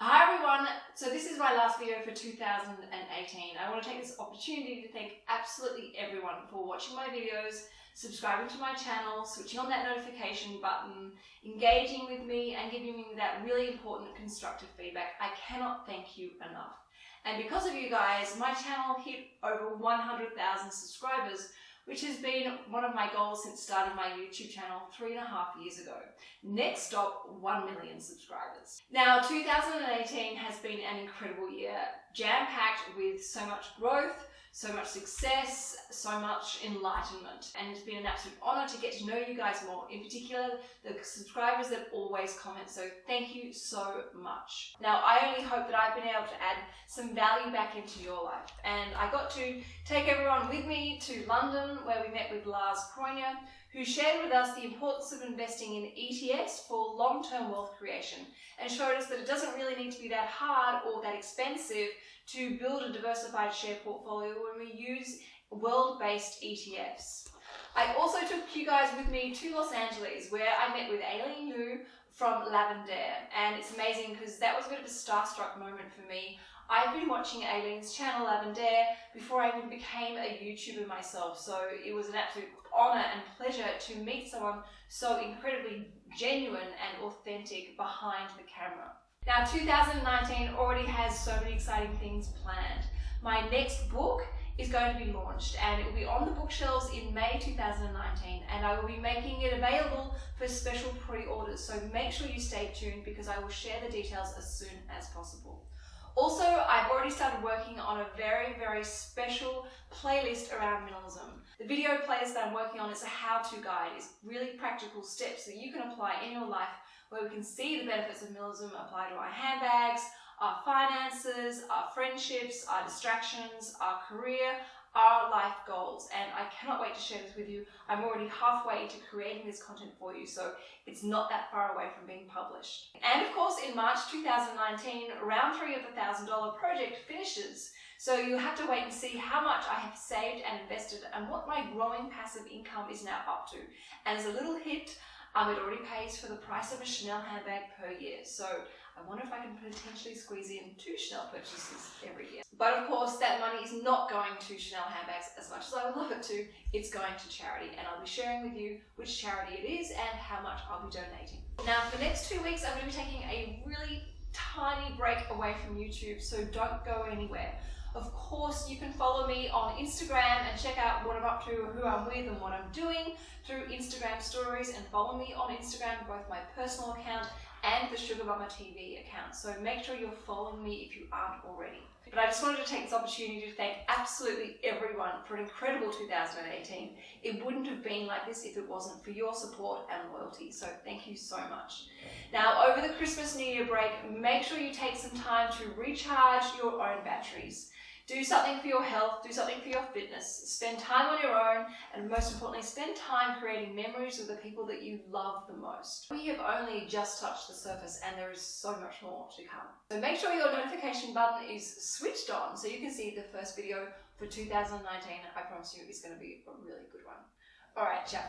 Hi everyone, so this is my last video for 2018. I want to take this opportunity to thank absolutely everyone for watching my videos, subscribing to my channel, switching on that notification button, engaging with me and giving me that really important constructive feedback. I cannot thank you enough. And because of you guys, my channel hit over 100,000 subscribers, which has been one of my goals since starting my YouTube channel three and a half years ago. Next stop, 1 million subscribers. Now, 2018 has been an incredible year, jam-packed with so much growth, so much success, so much enlightenment. And it's been an absolute honor to get to know you guys more, in particular the subscribers that always comment. So thank you so much. Now, I only hope that I've been able to add some value back into your life. And I got to take everyone with me to London where we met with Lars Kroijer, who shared with us the importance of investing in ETFs for long-term wealth creation and showed us that it doesn't really need to be that hard or that expensive to build a diversified share portfolio when we use world-based ETFs. I also took you guys with me to Los Angeles where I met with Aileen Liu from Lavendaire and it's amazing because that was a bit of a starstruck moment for me. I've been watching Aileen's channel Lavendaire before I even became a YouTuber myself so it was an absolute honour and pleasure to meet someone so incredibly genuine and authentic behind the camera. Now 2019 already has so many exciting things planned. My next book is going to be launched and it will be on the bookshelves in May 2019 and I will be making it available for special pre-orders so make sure you stay tuned because I will share the details as soon as possible. Also, I've already started working on a very, very special playlist around minimalism. The video playlist that I'm working on is a how-to guide. It's really practical steps that you can apply in your life where we can see the benefits of minimalism apply to our handbags, our finances, our friendships, our distractions, our career, our life goals. And I cannot wait to share this with you. I'm already halfway to creating this content for you, so it's not that far away from being published. And of course, in March 2019, round three of the $1,000 project finishes. So you have to wait and see how much I have saved and invested and what my growing passive income is now up to. And as a little hint, um, it already pays for the price of a Chanel handbag per year. So I wonder if I can potentially squeeze in two Chanel purchases every year. But of course, that money is not going to Chanel handbags as much as I would love it to. It's going to charity, and I'll be sharing with you which charity it is and how much I'll be donating. Now, for the next two weeks, I'm going to be taking a really tiny break away from YouTube, so don't go anywhere. Of course, you can follow me on Instagram and check out what I'm up to, who I'm with and what I'm doing through Instagram stories and follow me on Instagram, both my personal account and the Sugar Mamma TV account. So make sure you're following me if you aren't already. But I just wanted to take this opportunity to thank absolutely everyone for an incredible 2018. It wouldn't have been like this if it wasn't for your support and loyalty. So thank you so much. Now, over the Christmas New Year break, make sure you take some time to recharge your own batteries. Do something for your health, do something for your fitness, spend time on your own, and most importantly, spend time creating memories with the people that you love the most. We have only just touched the surface and there is so much more to come. So make sure your notification button is switched on so you can see the first video for 2019. I promise you it's going to be a really good one. Alright, ciao